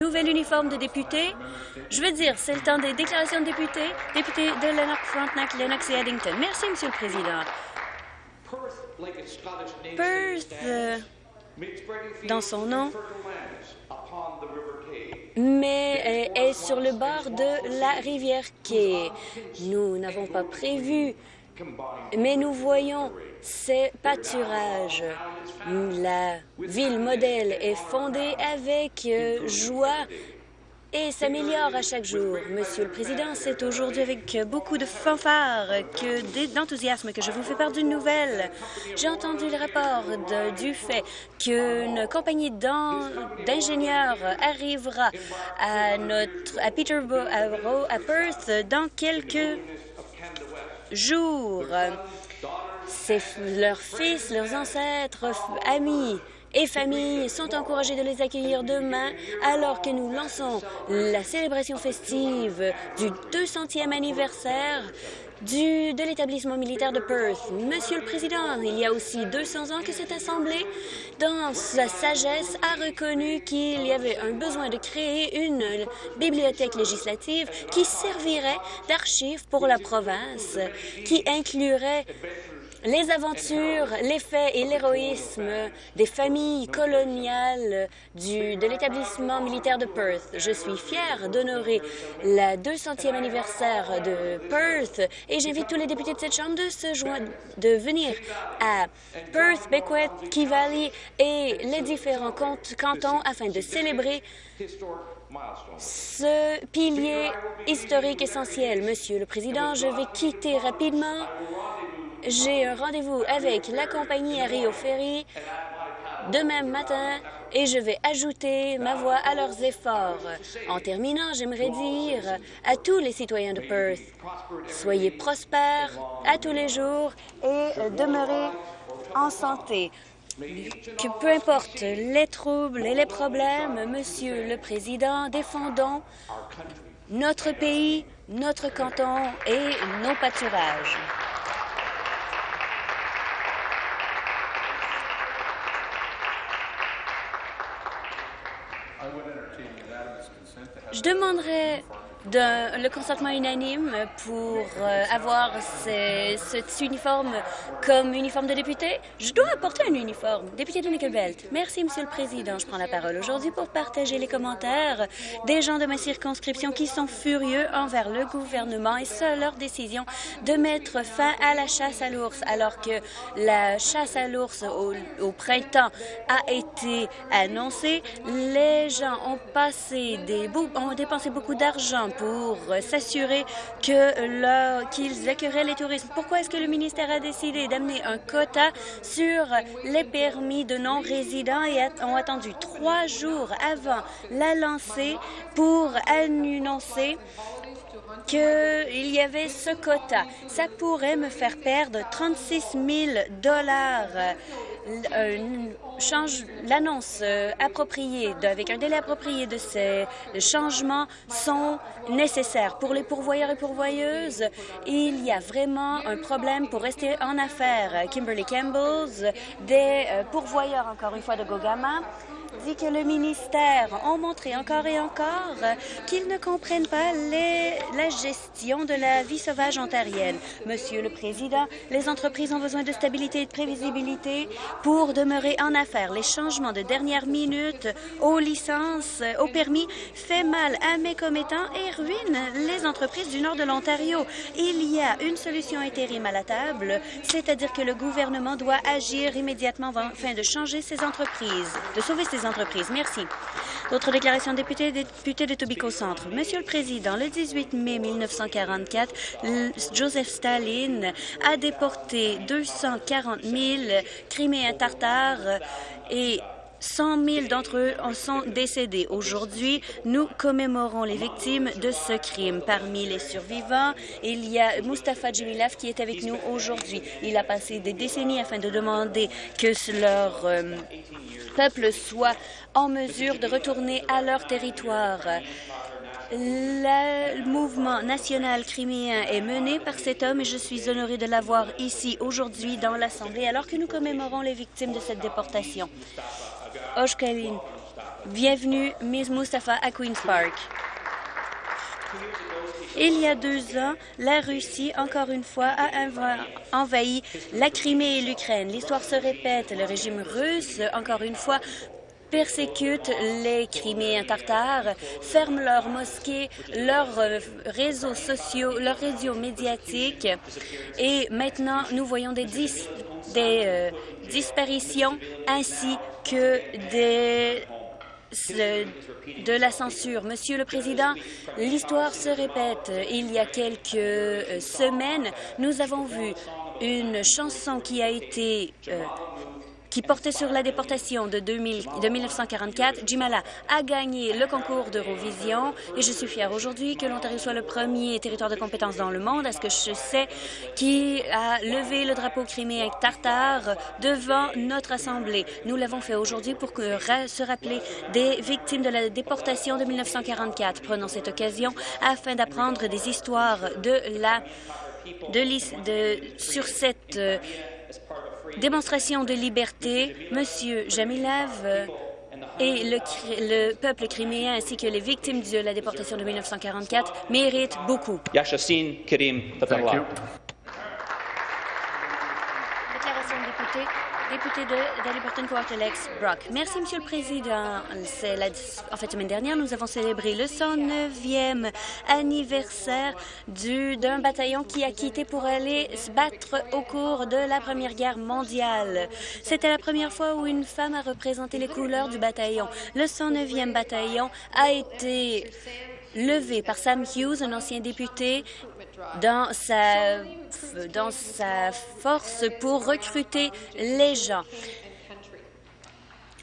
nouvel uniforme de député. Je veux dire, c'est le temps des déclarations de députés. Député de Lennox, Frontenac, Lennox et Addington. Merci, Monsieur le Président. Perth, euh, dans son nom, mais est sur le bord de la rivière Quai. Nous n'avons pas prévu, mais nous voyons ces pâturages. La ville modèle est fondée avec joie et s'améliore à chaque jour. Monsieur le Président, c'est aujourd'hui avec beaucoup de fanfare que d'enthousiasme que je vous fais part d'une nouvelle. J'ai entendu le rapport du fait qu'une compagnie d'ingénieurs arrivera à notre à Peterborough, à, à Perth dans quelques C'est leurs fils, leurs ancêtres, amis et familles sont encouragés de les accueillir demain alors que nous lançons la célébration festive du 200e anniversaire du, de l'établissement militaire de Perth. Monsieur le Président, il y a aussi 200 ans que cette Assemblée, dans sa sagesse, a reconnu qu'il y avait un besoin de créer une bibliothèque législative qui servirait d'archive pour la province, qui inclurait les aventures, les faits et l'héroïsme des familles coloniales de l'établissement militaire de Perth. Je suis fière d'honorer le 200e anniversaire de Perth et j'invite tous les députés de cette Chambre de se joindre, de venir à Perth, Key Valley et les différents cantons afin de célébrer ce pilier historique essentiel. Monsieur le Président, je vais quitter rapidement j'ai un rendez-vous avec la compagnie à Rio Ferry demain matin et je vais ajouter ma voix à leurs efforts. En terminant, j'aimerais dire à tous les citoyens de Perth, soyez prospères à tous les jours et demeurez en santé. Que peu importe les troubles et les problèmes, Monsieur le Président, défendons notre pays, notre canton et nos pâturages. Je le consentement unanime pour euh, avoir cet uniforme comme uniforme de député. Je dois apporter un uniforme. Député de Nickelbelt. Merci, Monsieur le Président. Je prends la parole aujourd'hui pour partager les commentaires des gens de ma circonscription qui sont furieux envers le gouvernement et seule leur décision de mettre fin à la chasse à l'ours, alors que la chasse à l'ours au, au, printemps a été annoncée. Les gens ont passé des ont dépensé beaucoup d'argent pour s'assurer qu'ils accueilleraient les touristes. Pourquoi est-ce que le ministère a décidé d'amener un quota sur les permis de non-résidents et ont attendu trois jours avant la lancée pour annoncer qu'il y avait ce quota? Ça pourrait me faire perdre 36 000 dollars change l'annonce euh, appropriée, avec un délai approprié de ces changements sont nécessaires. Pour les pourvoyeurs et pourvoyeuses, il y a vraiment un problème pour rester en affaires. Kimberly Campbell, des euh, pourvoyeurs, encore une fois, de Gogama, dit que le ministère a montré encore et encore qu'ils ne comprennent pas la gestion de la vie sauvage ontarienne. Monsieur le Président, les entreprises ont besoin de stabilité et de prévisibilité pour demeurer en affaires. Les changements de dernière minute aux licences, aux permis, fait mal à mes commettants et ruinent les entreprises du nord de l'Ontario. Il y a une solution intérim à la table, c'est-à-dire que le gouvernement doit agir immédiatement afin de changer ces entreprises, de sauver ces entreprises. Merci. D'autres déclarations députés, députés de Tobico Centre. Monsieur le Président, le 18 mai 1944, Joseph Staline a déporté 240 000 Criméens tartares et 100 000 d'entre eux en sont décédés. Aujourd'hui, nous commémorons les victimes de ce crime. Parmi les survivants, il y a Mustafa Djemilaf qui est avec nous aujourd'hui. Il a passé des décennies afin de demander que leur euh, peuple soit en mesure de retourner à leur territoire. Le mouvement national criméen est mené par cet homme et je suis honorée de l'avoir ici aujourd'hui dans l'Assemblée alors que nous commémorons les victimes de cette déportation. Oshkalin Bienvenue, Ms. Mustafa, à Queen's Park. Il y a deux ans, la Russie, encore une fois, a envahi la Crimée et l'Ukraine. L'histoire se répète. Le régime russe, encore une fois, persécute les Criméens tartares, ferme leurs mosquées, leurs euh, réseaux sociaux, leurs réseaux médiatiques. Et maintenant, nous voyons des, des euh, disparitions ainsi que des de la censure. Monsieur le Président, l'histoire se répète. Il y a quelques euh, semaines, nous avons vu une chanson qui a été qui portait sur la déportation de, 2000, de 1944. Jimala a gagné le concours d'Eurovision et je suis fière aujourd'hui que l'Ontario soit le premier territoire de compétence dans le monde, à ce que je sais, qui a levé le drapeau criméen tartare devant notre Assemblée? Nous l'avons fait aujourd'hui pour se rappeler des victimes de la déportation de 1944. Prenons cette occasion afin d'apprendre des histoires de la de, de, sur cette euh, démonstration de liberté, M. Jamilav et le, le, peuple criméen ainsi que les victimes de la déportation de 1944 méritent beaucoup. Déclaration de député. Député de Daliburton Quarterlex, Brock. Merci, Monsieur le Président. En fait, semaine dernière, nous avons célébré le 109e anniversaire d'un bataillon qui a quitté pour aller se battre au cours de la Première Guerre mondiale. C'était la première fois où une femme a représenté les couleurs du bataillon. Le 109e bataillon a été levé par Sam Hughes, un ancien député, dans sa, dans sa force pour recruter les gens.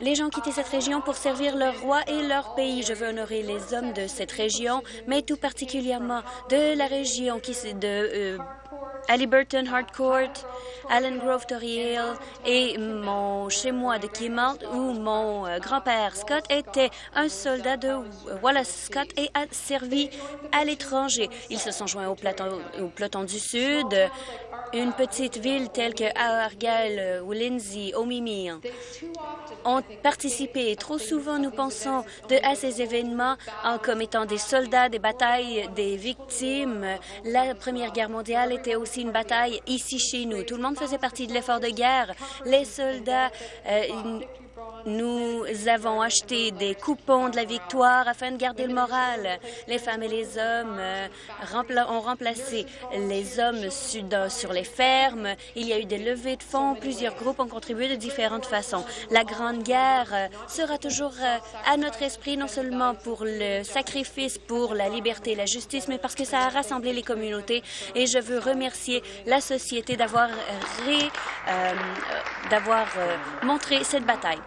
Les gens quittent cette région pour servir leur roi et leur pays. Je veux honorer les hommes de cette région, mais tout particulièrement de la région qui de euh, Burton, Harcourt, Allen Grove, Torrey Hill et mon chez moi de Kimmel où mon euh, grand-père Scott était un soldat de Wallace Scott et a servi à l'étranger. Ils se sont joints au au peloton du Sud, une petite ville telle que Argyle ou Lindsay, Mimi ont participé. Trop souvent, nous pensons à ces événements en comme étant des soldats, des batailles, des victimes. La Première Guerre mondiale était aussi une bataille ici chez nous. Tout le monde faisait partie de l'effort de guerre. Les soldats euh, nous avons acheté des coupons de la victoire afin de garder le moral. Les femmes et les hommes euh, ont remplacé les hommes sur les fermes. Il y a eu des levées de fonds. Plusieurs groupes ont contribué de différentes façons. La Grande Guerre euh, sera toujours euh, à notre esprit, non seulement pour le sacrifice pour la liberté et la justice, mais parce que ça a rassemblé les communautés. Et je veux remercier la société d'avoir d'avoir montré cette bataille.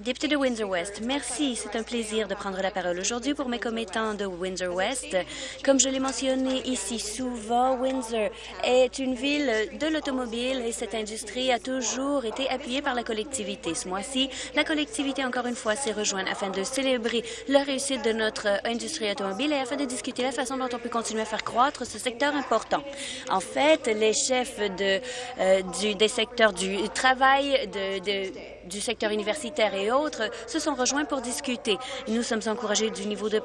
Député de Windsor-West, merci. C'est un plaisir de prendre la parole aujourd'hui pour mes commettants de Windsor-West. Comme je l'ai mentionné ici souvent, Windsor est une ville de l'automobile et cette industrie a toujours été appuyée par la collectivité. Ce mois-ci, la collectivité, encore une fois, s'est rejointe afin de célébrer la réussite de notre industrie automobile et afin de discuter la façon dont on peut continuer à faire croître ce secteur important. En fait, les chefs de, euh, du, des secteurs du travail, de, de du secteur universitaire et autres se sont rejoints pour discuter. Nous sommes encouragés du niveau de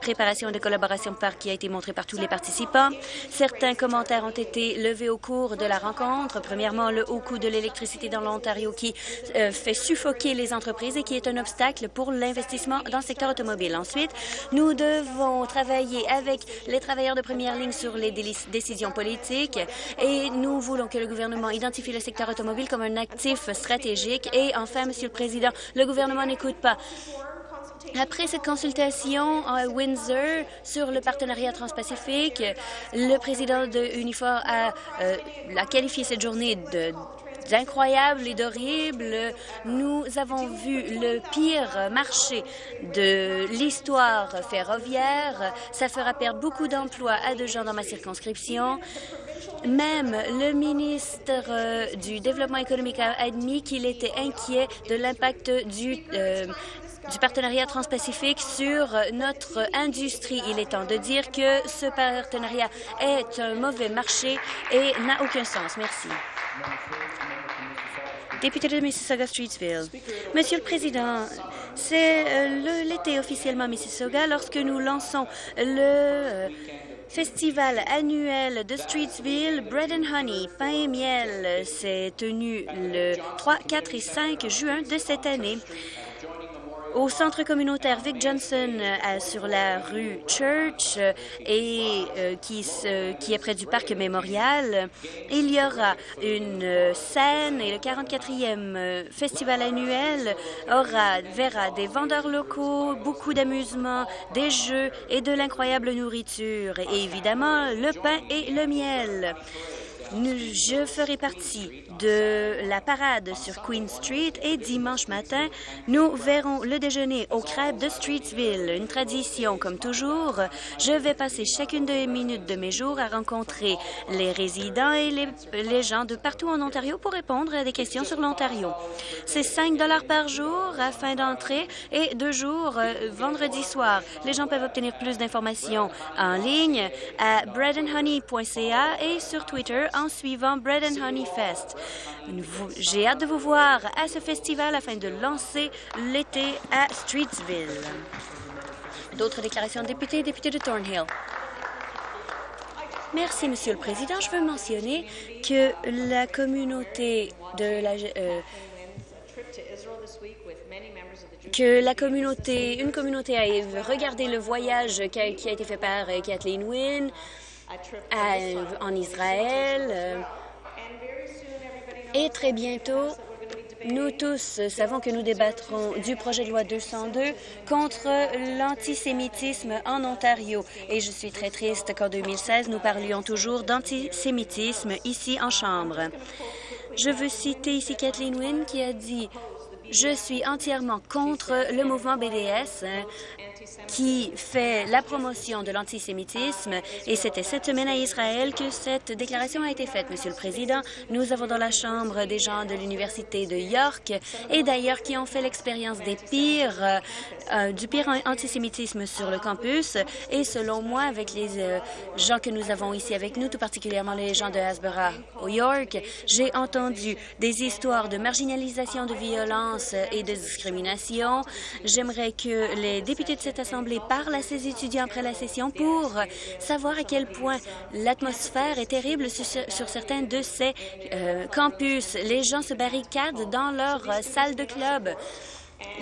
préparation et de collaboration par qui a été montré par tous les participants. Certains commentaires ont été levés au cours de la rencontre. Premièrement, le haut coût de l'électricité dans l'Ontario qui euh, fait suffoquer les entreprises et qui est un obstacle pour l'investissement dans le secteur automobile. Ensuite, nous devons travailler avec les travailleurs de première ligne sur les décisions politiques et nous voulons que le gouvernement identifie le secteur automobile comme un actif stratégique et en enfin, Monsieur le Président, le gouvernement n'écoute pas. Après cette consultation à Windsor sur le partenariat transpacifique, le président de Unifor a, euh, qualifié cette journée de d'incroyable et d'horrible. Nous avons vu le pire marché de l'histoire ferroviaire. Ça fera perdre beaucoup d'emplois à deux gens dans ma circonscription. Même le ministre euh, du Développement économique a admis qu'il était inquiet de l'impact du euh, du partenariat transpacifique sur notre industrie. Il est temps de dire que ce partenariat est un mauvais marché et n'a aucun sens. Merci. Député de Mississauga-Streetsville. Monsieur le Président, C'est l'été officiellement à Mississauga lorsque nous lançons le festival annuel de Streetsville, Bread and Honey, pain et miel, s'est tenu le 3, 4 et 5 juin de cette année au centre communautaire Vic Johnson euh, sur la rue Church euh, euh, qui, qui est près du parc mémorial. Il y aura une scène et le 44e festival annuel aura, verra des vendeurs locaux, beaucoup d'amusement, des jeux et de l'incroyable nourriture et évidemment le pain et le miel. Je ferai partie de la parade sur Queen Street et dimanche matin, nous verrons le déjeuner au crêpes de Streetsville, une tradition comme toujours. Je vais passer chacune des minutes de mes jours à rencontrer les résidents et les, gens de partout en Ontario pour répondre à des questions sur l'Ontario. C'est 5 dollars par jour à fin d'entrée et deux jours euh, vendredi soir. Les gens peuvent obtenir plus d'informations en ligne à breadandhoney.ca et sur Twitter en suivant Bread and Honey Fest. J'ai hâte de vous voir à ce festival afin de lancer l'été à Streetsville. D'autres déclarations de députés, député de Thornhill. Merci, Monsieur le Président. Je veux mentionner que la communauté de la... Euh, que la communauté, une communauté a regardé le voyage qui a, qui a été fait par euh, Kathleen Wynne en Israël. Euh, et très bientôt, nous tous savons que nous débattrons du projet de loi 202 contre l'antisémitisme en Ontario. Et je suis très triste qu'en 2016, nous parlions toujours d'antisémitisme ici en Chambre. Je veux citer ici Kathleen Wynne qui a dit « Je suis entièrement contre le mouvement BDS qui fait la promotion de l'antisémitisme et c'était cette semaine à Israël que cette déclaration a été faite, Monsieur le Président. Nous avons dans la Chambre des gens de l'Université de York et d'ailleurs qui ont fait l'expérience des pires, euh, du pire antisémitisme sur le campus et selon moi, avec les euh, gens que nous avons ici avec nous, tout particulièrement les gens de Hasbara au York, j'ai entendu des histoires de marginalisation, de violence et de discrimination. J'aimerais que les députés de cette Assemblée parle à ses étudiants après la session pour savoir à quel point l'atmosphère est terrible sur, certains de ces euh, campus. Les gens se barricadent dans leur salle de club.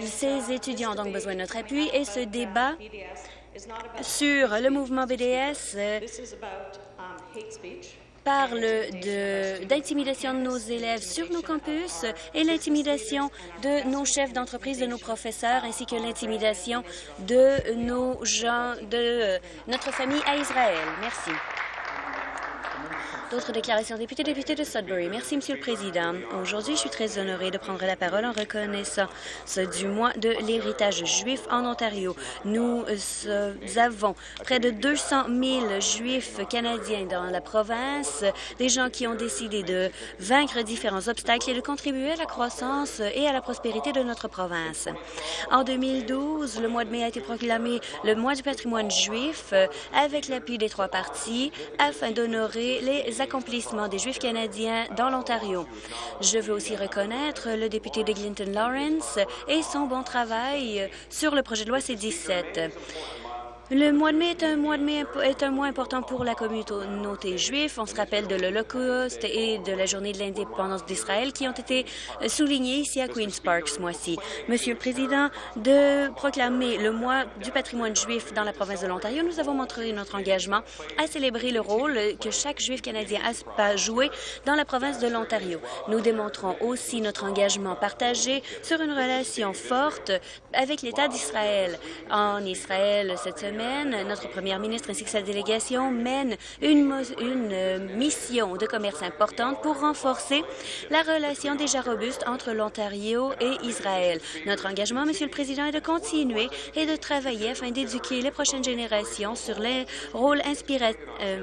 Ces étudiants ont donc besoin de notre appui et ce débat sur le mouvement BDS parle d'intimidation de, nos élèves sur nos campus et l'intimidation de nos chefs d'entreprise, de nos professeurs, ainsi que l'intimidation de nos gens, de notre famille à Israël. Merci. D'autres déclarations. Député, député de Sudbury. Merci, Monsieur le Président. Aujourd'hui, je suis très honorée de prendre la parole en reconnaissant ce du mois de l'héritage juif en Ontario. Nous euh, avons près de 200 000 juifs canadiens dans la province, des gens qui ont décidé de vaincre différents obstacles et de contribuer à la croissance et à la prospérité de notre province. En 2012, le mois de mai a été proclamé le mois du patrimoine juif euh, avec l'appui des trois partis afin d'honorer les accomplissements des Juifs canadiens dans l'Ontario. Je veux aussi reconnaître le député de Clinton Lawrence et son bon travail sur le projet de loi C-17. Le mois de mai est un mois de mai est un mois important pour la communauté juive. On se rappelle de l'Holocauste et de la journée de l'indépendance d'Israël qui ont été soulignés ici à Queen's Park ce mois-ci. Monsieur le Président, de proclamer le mois du patrimoine juif dans la province de l'Ontario, nous avons montré notre engagement à célébrer le rôle que chaque juif canadien a joué dans la province de l'Ontario. Nous démontrons aussi notre engagement partagé sur une relation forte avec l'État d'Israël. En Israël, cette semaine, notre première ministre ainsi que sa délégation mènent une, euh, mission de commerce importante pour renforcer la relation déjà robuste entre l'Ontario et Israël. Notre engagement, Monsieur le Président, est de continuer et de travailler afin d'éduquer les prochaines générations sur les rôles euh,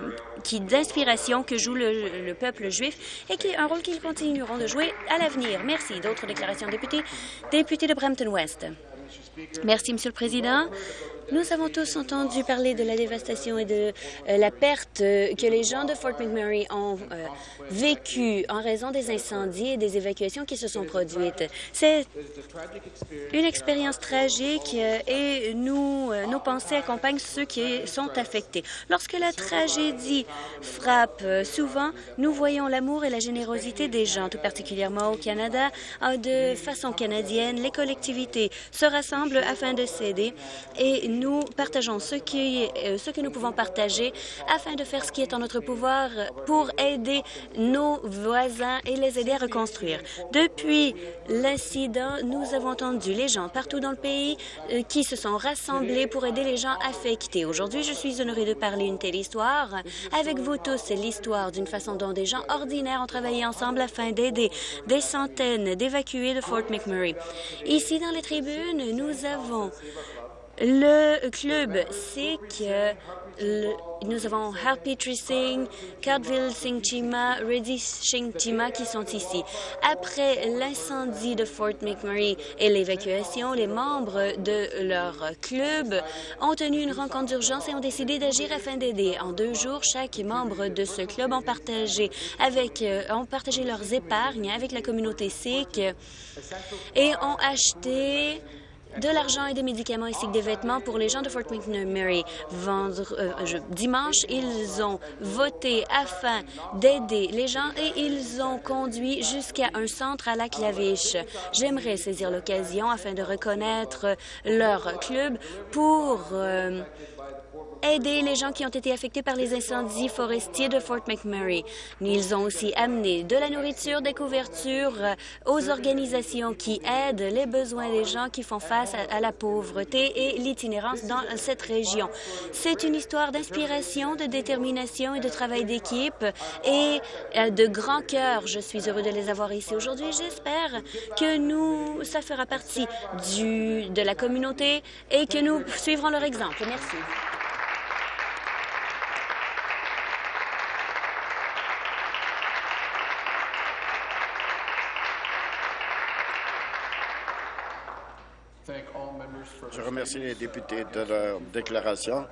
d'inspiration que joue le, peuple juif et qui, un rôle qu'ils continueront de jouer à l'avenir. Merci. D'autres déclarations, députés. Député de Brampton-West. Merci, Monsieur le Président. Nous avons tous entendu parler de la dévastation et de euh, la perte euh, que les gens de Fort McMurray ont euh, vécue en raison des incendies et des évacuations qui se sont produites. C'est une expérience tragique et nous, nos pensées accompagnent ceux qui sont affectés. Lorsque la tragédie frappe, souvent, nous voyons l'amour et la générosité des gens, tout particulièrement au Canada. De façon canadienne, les collectivités se rassemblent afin de s'aider et nous partageons euh, ce que nous pouvons partager afin de faire ce qui est en notre pouvoir pour aider nos voisins et les aider à reconstruire. Depuis l'incident, nous avons entendu les gens partout dans le pays euh, qui se sont rassemblés pour aider les gens affectés. Aujourd'hui, je suis honorée de parler une telle histoire avec vous tous. C'est l'histoire d'une façon dont des gens ordinaires ont travaillé ensemble afin d'aider des centaines d'évacués de Fort McMurray. Ici, dans les tribunes, nous avons le club sait que nous avons Harpitri Singh, Cardville Singh Chima, Reddy Singh Chima qui sont ici. Après l'incendie de Fort McMurray et l'évacuation, les membres de leur club ont tenu une rencontre d'urgence et ont décidé d'agir afin d'aider. En deux jours, chaque membre de ce club ont partagé, avec, euh, partagé leurs épargnes avec la communauté sikh et ont acheté de l'argent et des médicaments ainsi que des vêtements pour les gens de Fort McMurray. Vendre, euh, dimanche, ils ont voté afin d'aider les gens et ils ont conduit jusqu'à un centre à la Claviche. J'aimerais saisir l'occasion afin de reconnaître leur club pour euh, aider les gens qui ont été affectés par les incendies forestiers de Fort McMurray. Ils ont aussi amené de la nourriture, des couvertures euh, aux organisations qui aident les besoins des gens qui font face à, la pauvreté et l'itinérance dans cette région. C'est une histoire d'inspiration, de détermination et de travail d'équipe et euh, de grand cœur. Je suis heureux de les avoir ici aujourd'hui. J'espère que nous, ça fera partie du, de la communauté et que nous suivrons leur exemple. Merci. Je remercie les députés de leur déclaration.